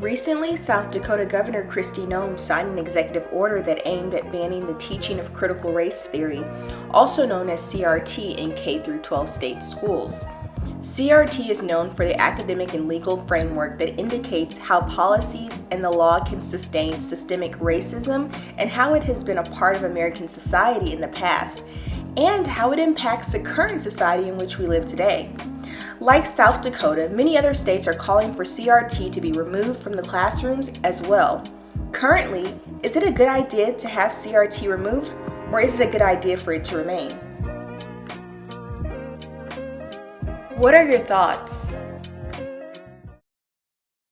Recently, South Dakota Governor Kristi Noem signed an executive order that aimed at banning the teaching of critical race theory, also known as CRT in K-12 state schools. CRT is known for the academic and legal framework that indicates how policies and the law can sustain systemic racism and how it has been a part of American society in the past, and how it impacts the current society in which we live today. Like South Dakota, many other states are calling for CRT to be removed from the classrooms as well. Currently, is it a good idea to have CRT removed or is it a good idea for it to remain? What are your thoughts?